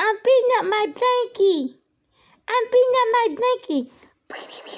I'm beating up my blankie. I'm beating up my blankie.